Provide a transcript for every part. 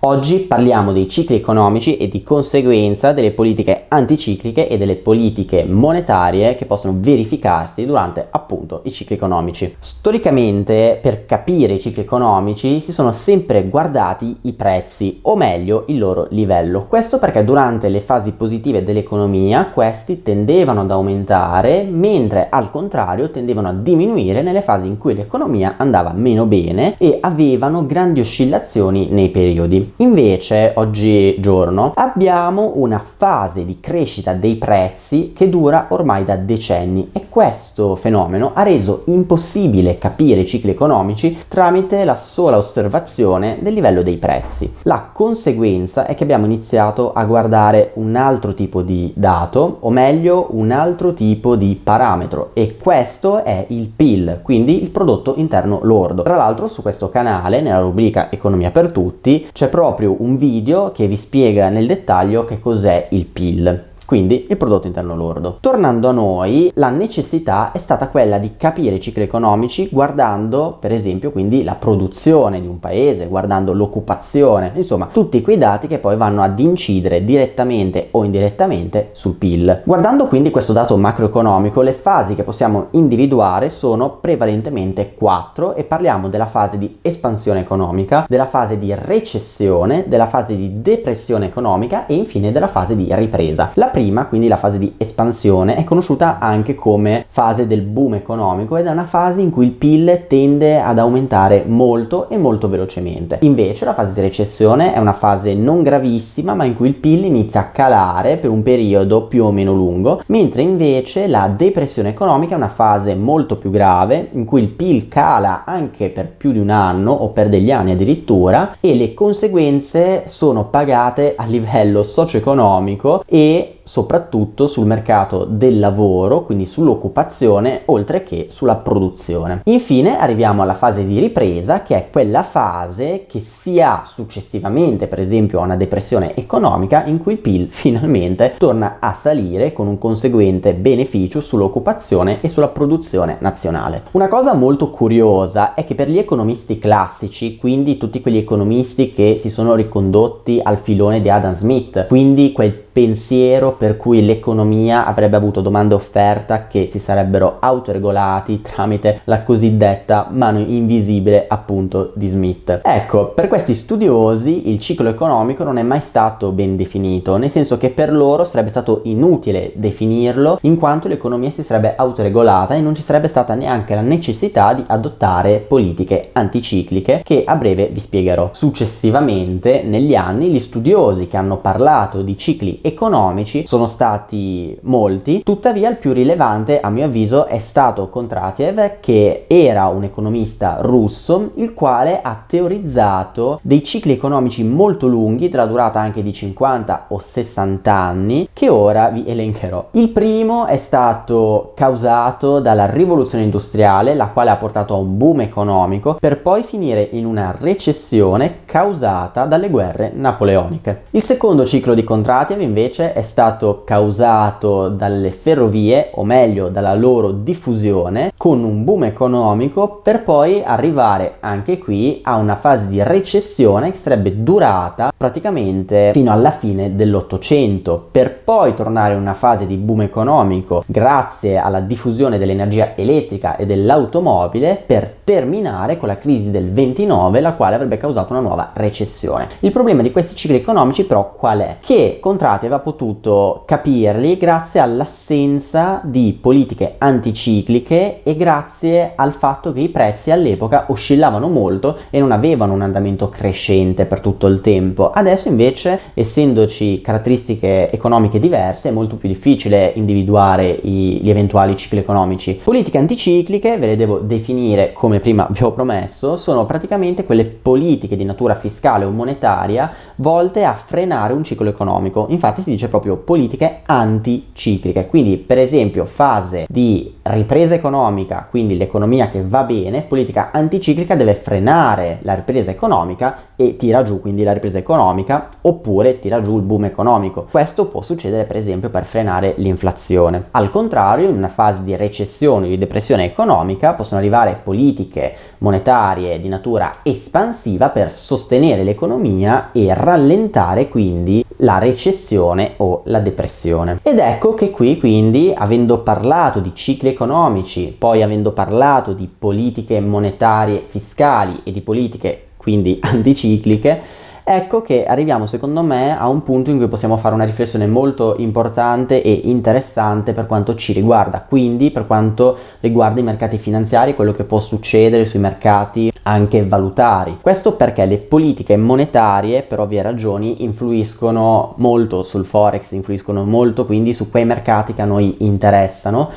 Oggi parliamo dei cicli economici e di conseguenza delle politiche anticicliche e delle politiche monetarie che possono verificarsi durante appunto i cicli economici. Storicamente per capire i cicli economici si sono sempre guardati i prezzi o meglio il loro livello. Questo perché durante le fasi positive dell'economia questi tendevano ad aumentare mentre al contrario tendevano a diminuire nelle fasi in cui l'economia andava meno bene e avevano grandi oscillazioni nei periodi. Invece oggigiorno abbiamo una fase di crescita dei prezzi che dura ormai da decenni e questo fenomeno ha reso impossibile capire i cicli economici tramite la sola osservazione del livello dei prezzi. La conseguenza è che abbiamo iniziato a guardare un altro tipo di dato o meglio un altro tipo di parametro e questo è il PIL, quindi il prodotto interno lordo. Tra l'altro su questo canale nella rubrica Economia per tutti c'è proprio un video che vi spiega nel dettaglio che cos'è il PIL quindi il prodotto interno lordo. Tornando a noi, la necessità è stata quella di capire i cicli economici guardando per esempio quindi la produzione di un paese, guardando l'occupazione, insomma tutti quei dati che poi vanno ad incidere direttamente o indirettamente sul PIL. Guardando quindi questo dato macroeconomico, le fasi che possiamo individuare sono prevalentemente quattro e parliamo della fase di espansione economica, della fase di recessione, della fase di depressione economica e infine della fase di ripresa. La prima, quindi la fase di espansione, è conosciuta anche come fase del boom economico ed è una fase in cui il PIL tende ad aumentare molto e molto velocemente. Invece la fase di recessione è una fase non gravissima ma in cui il PIL inizia a calare per un periodo più o meno lungo, mentre invece la depressione economica è una fase molto più grave in cui il PIL cala anche per più di un anno o per degli anni addirittura e le conseguenze sono pagate a livello socio-economico e soprattutto sul mercato del lavoro, quindi sull'occupazione, oltre che sulla produzione. Infine arriviamo alla fase di ripresa, che è quella fase che si ha successivamente, per esempio, a una depressione economica, in cui il PIL finalmente torna a salire con un conseguente beneficio sull'occupazione e sulla produzione nazionale. Una cosa molto curiosa è che per gli economisti classici, quindi tutti quegli economisti che si sono ricondotti al filone di Adam Smith, quindi quel pensiero per cui l'economia avrebbe avuto domanda e offerta che si sarebbero autoregolati tramite la cosiddetta mano invisibile appunto di Smith. Ecco, per questi studiosi il ciclo economico non è mai stato ben definito, nel senso che per loro sarebbe stato inutile definirlo in quanto l'economia si sarebbe autoregolata e non ci sarebbe stata neanche la necessità di adottare politiche anticicliche che a breve vi spiegherò. Successivamente negli anni gli studiosi che hanno parlato di cicli economici sono stati molti, tuttavia il più rilevante a mio avviso è stato Kontratiev che era un economista russo il quale ha teorizzato dei cicli economici molto lunghi della durata anche di 50 o 60 anni che ora vi elencherò. Il primo è stato causato dalla rivoluzione industriale la quale ha portato a un boom economico per poi finire in una recessione causata dalle guerre napoleoniche. Il secondo ciclo di Kontratiev invece è stato causato dalle ferrovie, o meglio dalla loro diffusione, con un boom economico per poi arrivare anche qui a una fase di recessione che sarebbe durata praticamente fino alla fine dell'Ottocento, per poi tornare in una fase di boom economico grazie alla diffusione dell'energia elettrica e dell'automobile per terminare con la crisi del 29 la quale avrebbe causato una nuova recessione. Il problema di questi cicli economici però qual è? Che Contrati aveva potuto capirli grazie all'assenza di politiche anticicliche e grazie al fatto che i prezzi all'epoca oscillavano molto e non avevano un andamento crescente per tutto il tempo. Adesso invece, essendoci caratteristiche economiche diverse, è molto più difficile individuare i, gli eventuali cicli economici. Politiche anticicliche, ve le devo definire come prima vi ho promesso, sono praticamente quelle politiche di natura fiscale o monetaria volte a frenare un ciclo economico. Infatti si dice proprio politiche anticicliche, quindi per esempio fase di ripresa economica, quindi l'economia che va bene, politica anticiclica deve frenare la ripresa economica e tira giù quindi la ripresa economica economica oppure tira giù il boom economico. Questo può succedere per esempio per frenare l'inflazione. Al contrario, in una fase di recessione o di depressione economica possono arrivare politiche monetarie di natura espansiva per sostenere l'economia e rallentare quindi la recessione o la depressione. Ed ecco che qui quindi, avendo parlato di cicli economici, poi avendo parlato di politiche monetarie fiscali e di politiche quindi anticicliche, ecco che arriviamo secondo me a un punto in cui possiamo fare una riflessione molto importante e interessante per quanto ci riguarda, quindi per quanto riguarda i mercati finanziari, quello che può succedere sui mercati anche valutari. Questo perché le politiche monetarie per ovvie ragioni influiscono molto sul forex, influiscono molto quindi su quei mercati che a noi interessano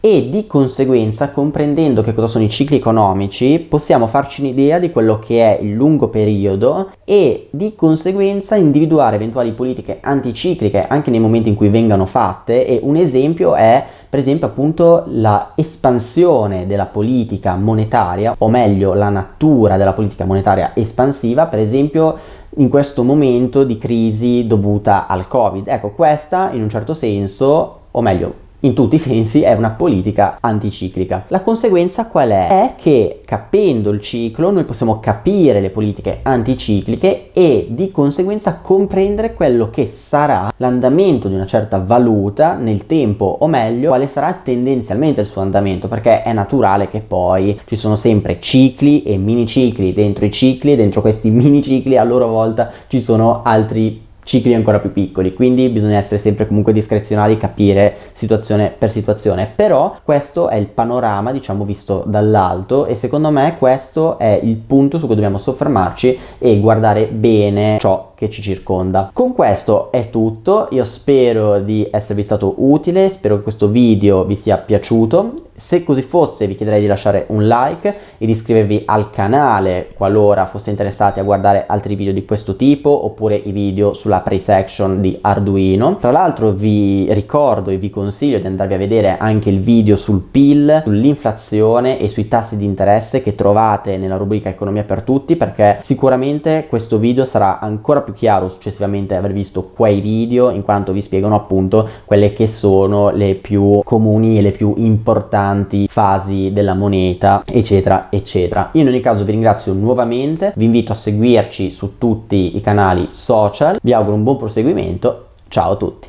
e di conseguenza comprendendo che cosa sono i cicli economici possiamo farci un'idea di quello che è il lungo periodo e di conseguenza individuare eventuali politiche anticicliche anche nei momenti in cui vengano fatte. E un esempio è per esempio appunto la espansione della politica monetaria o meglio la natura della politica monetaria espansiva per esempio in questo momento di crisi dovuta al covid. Ecco questa in un certo senso o meglio in tutti i sensi è una politica anticiclica. La conseguenza qual è? È che capendo il ciclo noi possiamo capire le politiche anticicliche e di conseguenza comprendere quello che sarà l'andamento di una certa valuta nel tempo o meglio quale sarà tendenzialmente il suo andamento perché è naturale che poi ci sono sempre cicli e mini cicli dentro i cicli e dentro questi mini cicli a loro volta ci sono altri cicli ancora più piccoli, quindi bisogna essere sempre comunque discrezionali, capire situazione per situazione, però questo è il panorama diciamo visto dall'alto e secondo me questo è il punto su cui dobbiamo soffermarci e guardare bene ciò che ci circonda. Con questo è tutto, io spero di esservi stato utile, spero che questo video vi sia piaciuto, se così fosse vi chiederei di lasciare un like e di iscrivervi al canale qualora foste interessati a guardare altri video di questo tipo oppure i video sulla pre-section di Arduino. Tra l'altro vi ricordo e vi consiglio di andarvi a vedere anche il video sul PIL, sull'inflazione e sui tassi di interesse che trovate nella rubrica Economia per tutti perché sicuramente questo video sarà ancora più chiaro successivamente aver visto quei video in quanto vi spiegano appunto quelle che sono le più comuni e le più importanti importanti fasi della moneta eccetera eccetera. Io in ogni caso vi ringrazio nuovamente. Vi invito a seguirci su tutti i canali social. Vi auguro un buon proseguimento. Ciao a tutti